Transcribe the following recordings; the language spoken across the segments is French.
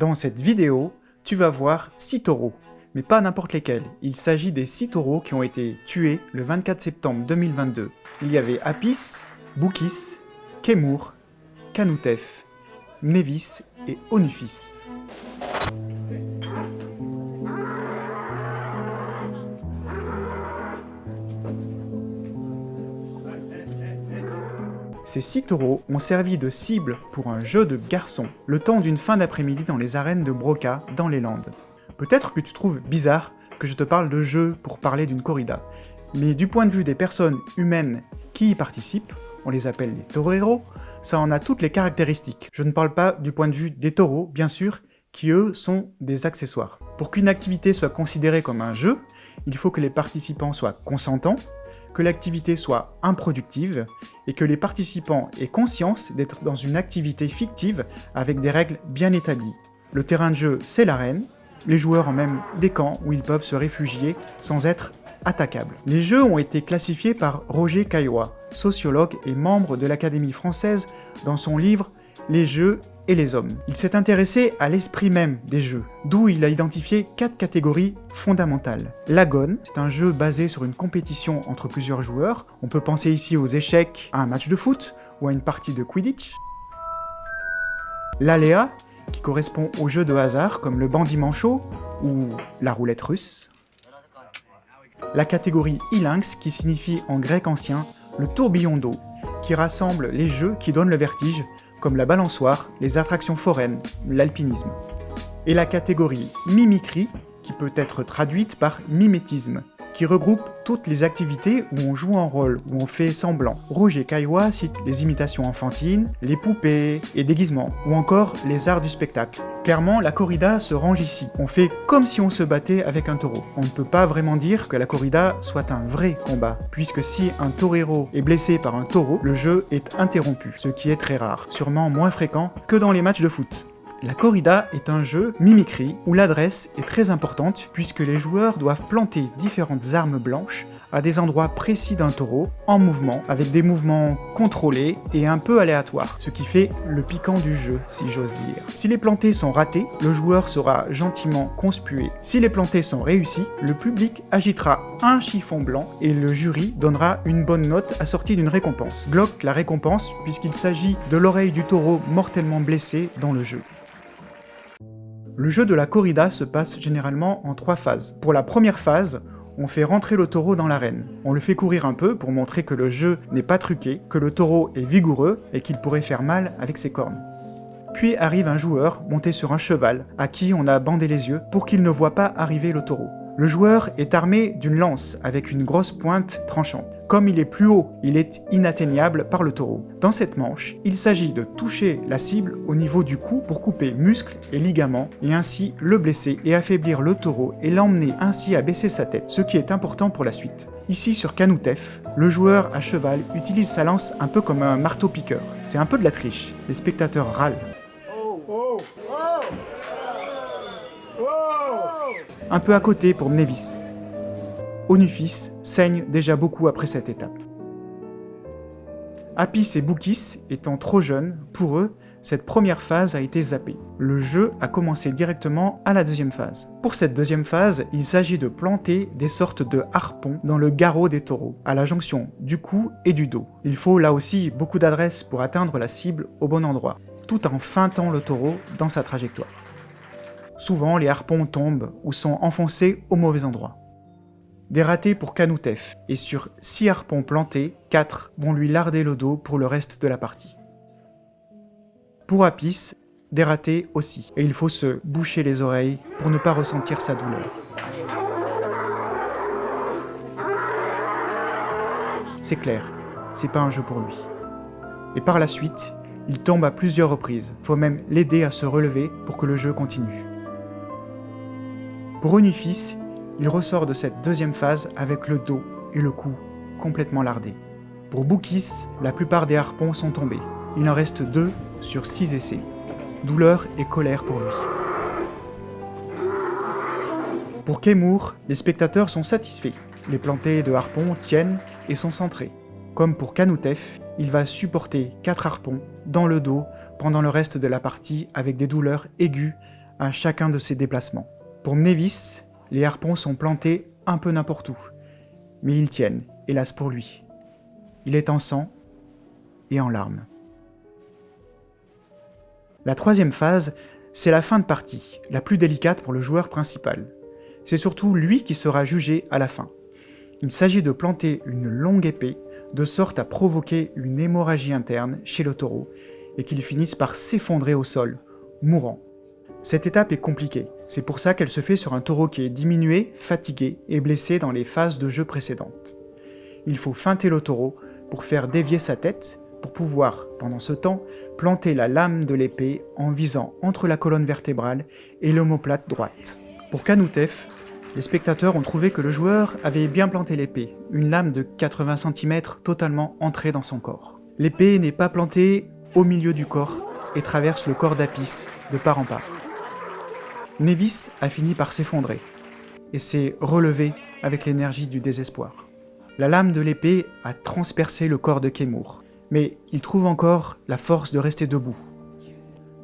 Dans cette vidéo, tu vas voir 6 taureaux, mais pas n'importe lesquels. Il s'agit des 6 taureaux qui ont été tués le 24 septembre 2022. Il y avait Apis, Boukis, Kemur, Kanutef, Nevis et Onufis. Ces six taureaux ont servi de cible pour un jeu de garçons, le temps d'une fin d'après-midi dans les arènes de Broca, dans les Landes. Peut-être que tu trouves bizarre que je te parle de jeu pour parler d'une corrida, mais du point de vue des personnes humaines qui y participent, on les appelle les toreros, ça en a toutes les caractéristiques. Je ne parle pas du point de vue des taureaux, bien sûr, qui eux sont des accessoires. Pour qu'une activité soit considérée comme un jeu, il faut que les participants soient consentants, que l'activité soit improductive et que les participants aient conscience d'être dans une activité fictive avec des règles bien établies. Le terrain de jeu, c'est l'arène, les joueurs ont même des camps où ils peuvent se réfugier sans être attaquables. Les jeux ont été classifiés par Roger Caillois, sociologue et membre de l'Académie française dans son livre « Les jeux et les hommes. Il s'est intéressé à l'esprit même des jeux, d'où il a identifié quatre catégories fondamentales. L'agone, c'est un jeu basé sur une compétition entre plusieurs joueurs. On peut penser ici aux échecs, à un match de foot ou à une partie de Quidditch. L'aléa, qui correspond aux jeux de hasard comme le bandit manchot ou la roulette russe. La catégorie ilinx, qui signifie en grec ancien le tourbillon d'eau, qui rassemble les jeux qui donnent le vertige, comme la balançoire, les attractions foraines, l'alpinisme. Et la catégorie mimicry, qui peut être traduite par mimétisme, qui regroupe toutes les activités où on joue un rôle, où on fait semblant. Roger Caillois cite les imitations enfantines, les poupées et déguisements, ou encore les arts du spectacle. Clairement, la corrida se range ici. On fait comme si on se battait avec un taureau. On ne peut pas vraiment dire que la corrida soit un vrai combat, puisque si un torero est blessé par un taureau, le jeu est interrompu, ce qui est très rare, sûrement moins fréquent que dans les matchs de foot. La corrida est un jeu mimicry où l'adresse est très importante puisque les joueurs doivent planter différentes armes blanches à des endroits précis d'un taureau, en mouvement, avec des mouvements contrôlés et un peu aléatoires, ce qui fait le piquant du jeu, si j'ose dire. Si les plantés sont ratés, le joueur sera gentiment conspué. Si les plantés sont réussis, le public agitera un chiffon blanc et le jury donnera une bonne note assortie d'une récompense. Glock la récompense puisqu'il s'agit de l'oreille du taureau mortellement blessé dans le jeu. Le jeu de la corrida se passe généralement en trois phases. Pour la première phase, on fait rentrer le taureau dans l'arène. On le fait courir un peu pour montrer que le jeu n'est pas truqué, que le taureau est vigoureux et qu'il pourrait faire mal avec ses cornes. Puis arrive un joueur monté sur un cheval, à qui on a bandé les yeux pour qu'il ne voit pas arriver le taureau. Le joueur est armé d'une lance avec une grosse pointe tranchante. Comme il est plus haut, il est inatteignable par le taureau. Dans cette manche, il s'agit de toucher la cible au niveau du cou pour couper muscles et ligaments et ainsi le blesser et affaiblir le taureau et l'emmener ainsi à baisser sa tête, ce qui est important pour la suite. Ici sur Kanutef, le joueur à cheval utilise sa lance un peu comme un marteau-piqueur. C'est un peu de la triche, les spectateurs râlent. Un peu à côté pour Nevis. Onufis saigne déjà beaucoup après cette étape. Apis et Boukis étant trop jeunes, pour eux, cette première phase a été zappée. Le jeu a commencé directement à la deuxième phase. Pour cette deuxième phase, il s'agit de planter des sortes de harpons dans le garrot des taureaux, à la jonction du cou et du dos. Il faut là aussi beaucoup d'adresse pour atteindre la cible au bon endroit, tout en feintant le taureau dans sa trajectoire. Souvent, les harpons tombent ou sont enfoncés au mauvais endroit. Des ratés pour Kanutef, et sur 6 harpons plantés, 4 vont lui larder le dos pour le reste de la partie. Pour Apis, des aussi, et il faut se boucher les oreilles pour ne pas ressentir sa douleur. C'est clair, c'est pas un jeu pour lui. Et par la suite, il tombe à plusieurs reprises, faut même l'aider à se relever pour que le jeu continue. Pour Onufis, il ressort de cette deuxième phase avec le dos et le cou complètement lardés. Pour Boukis, la plupart des harpons sont tombés. Il en reste deux sur six essais. Douleur et colère pour lui. Pour Kemur, les spectateurs sont satisfaits. Les plantés de harpons tiennent et sont centrés. Comme pour Kanutef, il va supporter 4 harpons dans le dos pendant le reste de la partie avec des douleurs aiguës à chacun de ses déplacements. Pour Mnevis, les harpons sont plantés un peu n'importe où, mais ils tiennent, hélas pour lui. Il est en sang et en larmes. La troisième phase, c'est la fin de partie, la plus délicate pour le joueur principal. C'est surtout lui qui sera jugé à la fin. Il s'agit de planter une longue épée de sorte à provoquer une hémorragie interne chez le taureau et qu'il finisse par s'effondrer au sol, mourant. Cette étape est compliquée, c'est pour ça qu'elle se fait sur un taureau qui est diminué, fatigué et blessé dans les phases de jeu précédentes. Il faut feinter le taureau pour faire dévier sa tête, pour pouvoir, pendant ce temps, planter la lame de l'épée en visant entre la colonne vertébrale et l'omoplate droite. Pour Kanoutev, les spectateurs ont trouvé que le joueur avait bien planté l'épée, une lame de 80 cm totalement entrée dans son corps. L'épée n'est pas plantée au milieu du corps et traverse le corps d'Apis de part en part. Nevis a fini par s'effondrer et s'est relevé avec l'énergie du désespoir. La lame de l'épée a transpercé le corps de Kemur, mais il trouve encore la force de rester debout.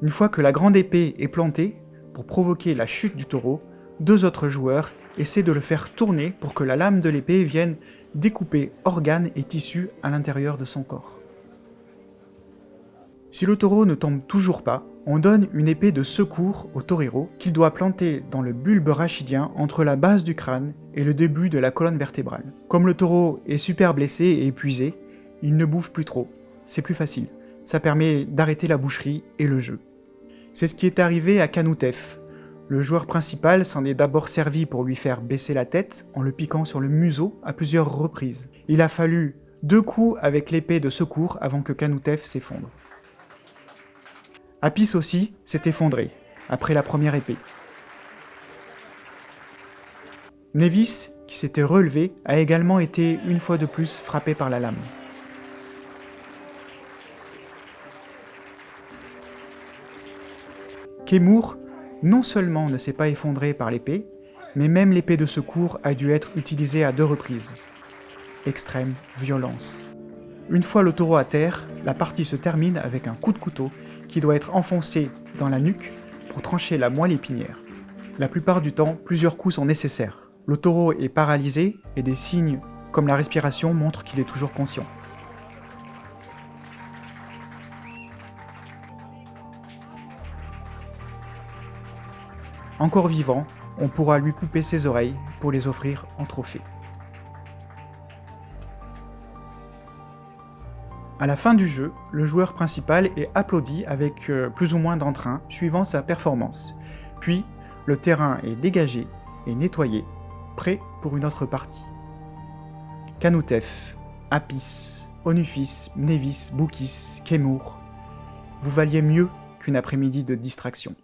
Une fois que la grande épée est plantée, pour provoquer la chute du taureau, deux autres joueurs essaient de le faire tourner pour que la lame de l'épée vienne découper organes et tissus à l'intérieur de son corps. Si le taureau ne tombe toujours pas, on donne une épée de secours au torero qu'il doit planter dans le bulbe rachidien entre la base du crâne et le début de la colonne vertébrale. Comme le taureau est super blessé et épuisé, il ne bouge plus trop. C'est plus facile. Ça permet d'arrêter la boucherie et le jeu. C'est ce qui est arrivé à Kanoutev, le joueur principal s'en est d'abord servi pour lui faire baisser la tête en le piquant sur le museau à plusieurs reprises. Il a fallu deux coups avec l'épée de secours avant que Kanoutev s'effondre. Apis aussi s'est effondré, après la première épée. Nevis, qui s'était relevé, a également été une fois de plus frappé par la lame. Kemur non seulement ne s'est pas effondré par l'épée, mais même l'épée de secours a dû être utilisée à deux reprises. Extrême violence. Une fois le taureau à terre, la partie se termine avec un coup de couteau qui doit être enfoncé dans la nuque pour trancher la moelle épinière. La plupart du temps, plusieurs coups sont nécessaires. Le taureau est paralysé et des signes comme la respiration montrent qu'il est toujours conscient. Encore vivant, on pourra lui couper ses oreilles pour les offrir en trophée. À la fin du jeu, le joueur principal est applaudi avec euh, plus ou moins d'entrain suivant sa performance. Puis, le terrain est dégagé et nettoyé, prêt pour une autre partie. Kanoutev, Apis, Onufis, Mnevis, Boukis, Kemur, vous valiez mieux qu'une après-midi de distraction.